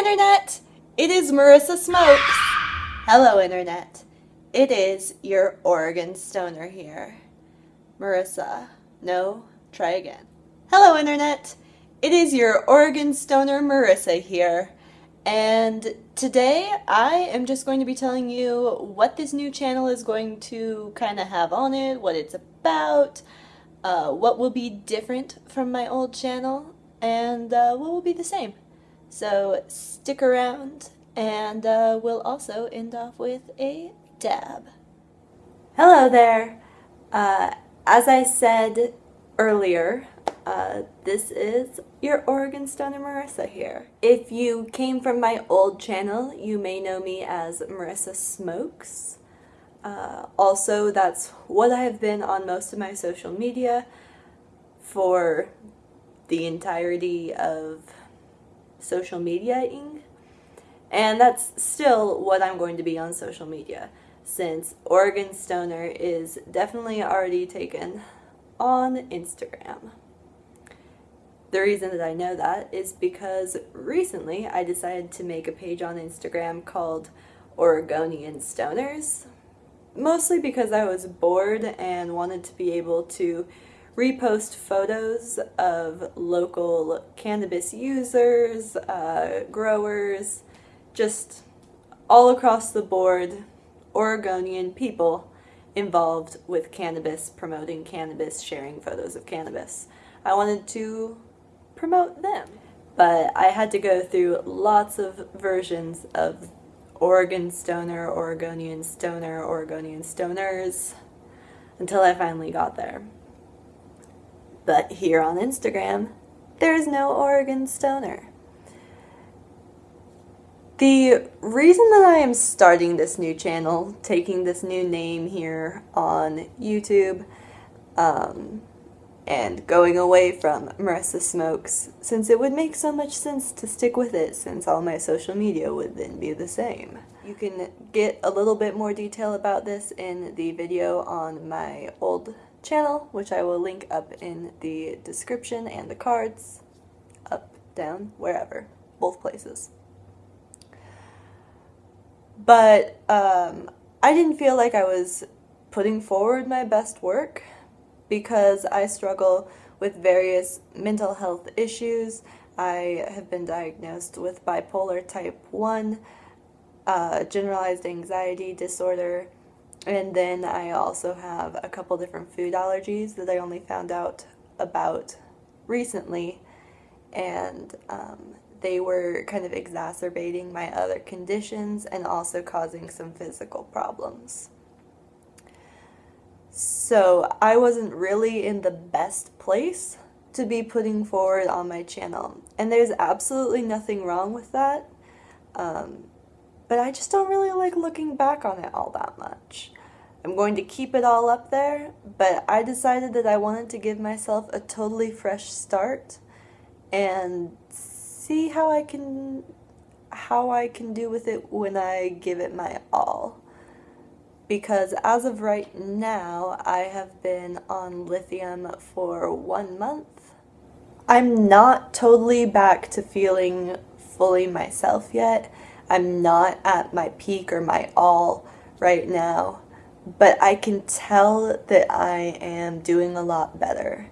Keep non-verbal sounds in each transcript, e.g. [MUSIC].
Internet! It is Marissa Smokes. Hello, Internet. It is your Oregon Stoner here. Marissa. No, try again. Hello, Internet. It is your Oregon Stoner Marissa here. And today I am just going to be telling you what this new channel is going to kind of have on it, what it's about, uh, what will be different from my old channel, and uh, what will be the same. So stick around, and uh, we'll also end off with a dab. Hello there. Uh, as I said earlier, uh, this is your Oregon Stoner Marissa here. If you came from my old channel, you may know me as Marissa Smokes. Uh, also, that's what I have been on most of my social media for the entirety of social mediaing. And that's still what I'm going to be on social media, since Oregon Stoner is definitely already taken on Instagram. The reason that I know that is because recently I decided to make a page on Instagram called Oregonian Stoners, mostly because I was bored and wanted to be able to repost photos of local cannabis users, uh, growers, just all across the board Oregonian people involved with cannabis, promoting cannabis, sharing photos of cannabis. I wanted to promote them. But I had to go through lots of versions of Oregon Stoner, Oregonian Stoner, Oregonian Stoners until I finally got there. But here on Instagram, there's no Oregon Stoner. The reason that I am starting this new channel, taking this new name here on YouTube, um, and going away from Marissa Smokes, since it would make so much sense to stick with it since all my social media would then be the same. You can get a little bit more detail about this in the video on my old channel, which I will link up in the description and the cards, up, down, wherever, both places. But um, I didn't feel like I was putting forward my best work because I struggle with various mental health issues. I have been diagnosed with bipolar type 1, uh, generalized anxiety disorder, and then I also have a couple different food allergies that I only found out about recently, and um, they were kind of exacerbating my other conditions and also causing some physical problems. So I wasn't really in the best place to be putting forward on my channel. And there's absolutely nothing wrong with that. Um, but I just don't really like looking back on it all that much. I'm going to keep it all up there, but I decided that I wanted to give myself a totally fresh start and see how I can how I can do with it when I give it my all because as of right now, I have been on lithium for one month. I'm not totally back to feeling fully myself yet. I'm not at my peak or my all right now, but I can tell that I am doing a lot better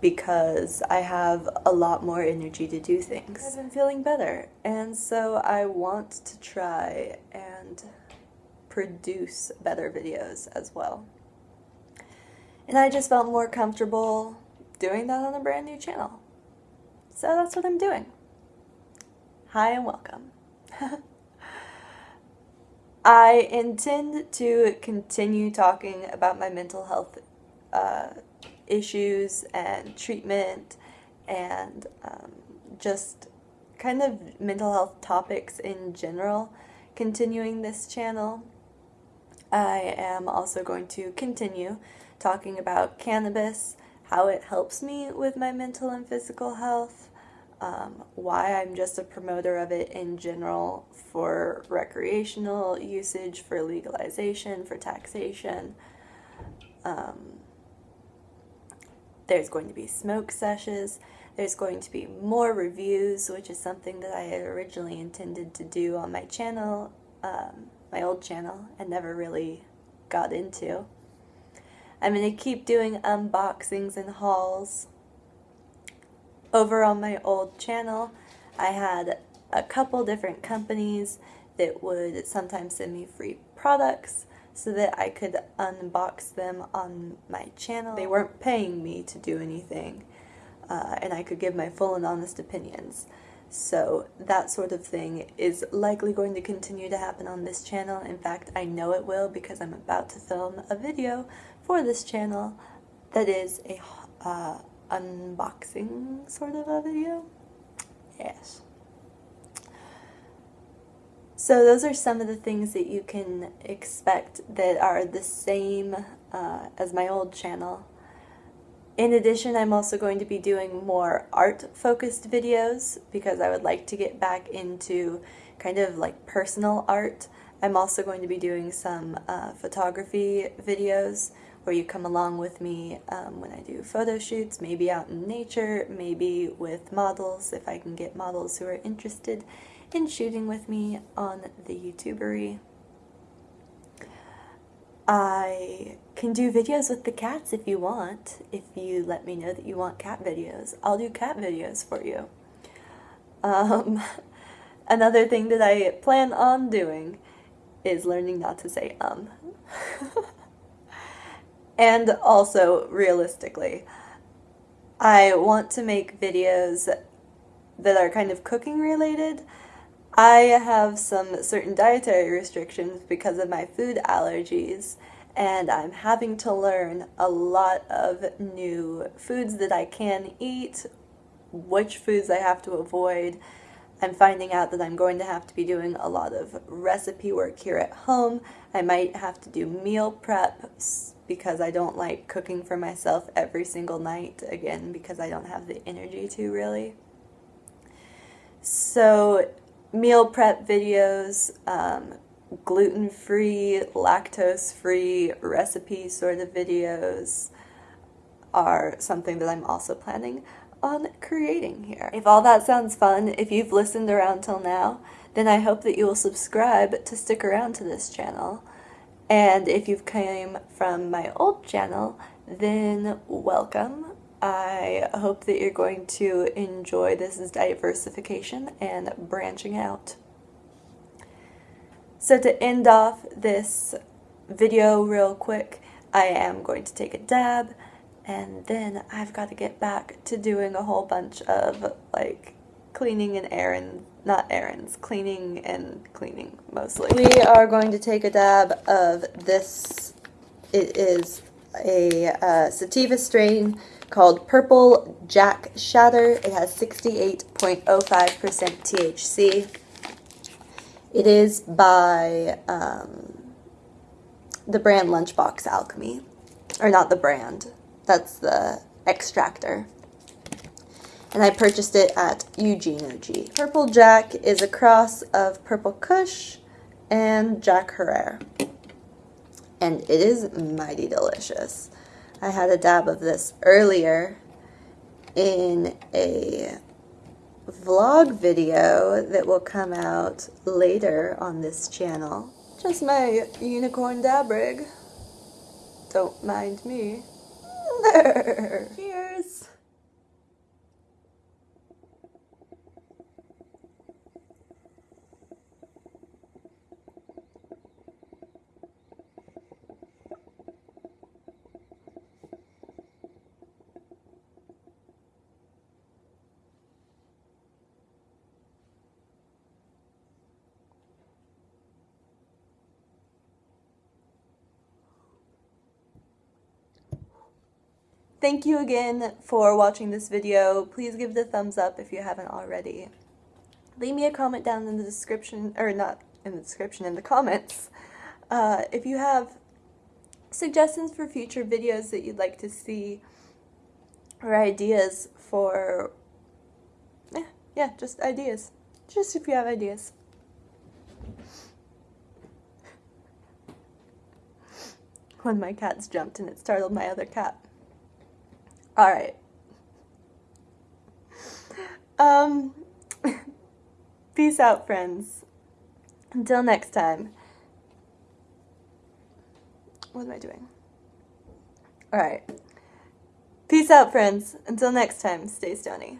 because I have a lot more energy to do things. I've been feeling better, and so I want to try and produce better videos as well. And I just felt more comfortable doing that on a brand new channel. So that's what I'm doing. Hi and welcome. [LAUGHS] I intend to continue talking about my mental health uh, issues and treatment and um, just kind of mental health topics in general, continuing this channel. I am also going to continue talking about cannabis, how it helps me with my mental and physical health, um, why I'm just a promoter of it in general for recreational usage, for legalization, for taxation. Um, there's going to be smoke sessions. There's going to be more reviews, which is something that I had originally intended to do on my channel, um, my old channel, and never really got into. I'm going to keep doing unboxings and hauls. Over on my old channel, I had a couple different companies that would sometimes send me free products so that I could unbox them on my channel. They weren't paying me to do anything, uh, and I could give my full and honest opinions. So that sort of thing is likely going to continue to happen on this channel. In fact, I know it will because I'm about to film a video for this channel that is a uh, unboxing sort of a video. Yes. So those are some of the things that you can expect that are the same uh, as my old channel. In addition, I'm also going to be doing more art-focused videos because I would like to get back into kind of like personal art. I'm also going to be doing some uh, photography videos where you come along with me um, when I do photo shoots, maybe out in nature, maybe with models if I can get models who are interested in shooting with me on the YouTubery. I can do videos with the cats if you want. If you let me know that you want cat videos, I'll do cat videos for you. Um, [LAUGHS] another thing that I plan on doing is learning not to say um. [LAUGHS] and also, realistically, I want to make videos that are kind of cooking related I have some certain dietary restrictions because of my food allergies, and I'm having to learn a lot of new foods that I can eat, which foods I have to avoid. I'm finding out that I'm going to have to be doing a lot of recipe work here at home. I might have to do meal prep because I don't like cooking for myself every single night, again, because I don't have the energy to really. So meal prep videos, um, gluten-free, lactose-free recipe sort of videos are something that I'm also planning on creating here. If all that sounds fun, if you've listened around till now, then I hope that you will subscribe to stick around to this channel. And if you've came from my old channel, then welcome. I hope that you're going to enjoy this diversification and branching out. So to end off this video real quick, I am going to take a dab and then I've got to get back to doing a whole bunch of like cleaning and errands, not errands, cleaning and cleaning mostly. We are going to take a dab of this, it is a uh, sativa strain called Purple Jack Shatter. It has 68.05% THC. It is by um, the brand Lunchbox Alchemy. Or not the brand, that's the extractor. And I purchased it at Eugene OG. Purple Jack is a cross of Purple Kush and Jack Herer, And it is mighty delicious. I had a dab of this earlier in a vlog video that will come out later on this channel. Just my unicorn dab rig. Don't mind me. [LAUGHS] Thank you again for watching this video. Please give it a thumbs up if you haven't already. Leave me a comment down in the description, or not in the description, in the comments, uh, if you have suggestions for future videos that you'd like to see, or ideas for, yeah, yeah, just ideas. Just if you have ideas. One of my cats jumped and it startled my other cat. All right. Um, [LAUGHS] peace out, friends. Until next time. What am I doing? Alright. Peace out, friends. Until next time, stay stony.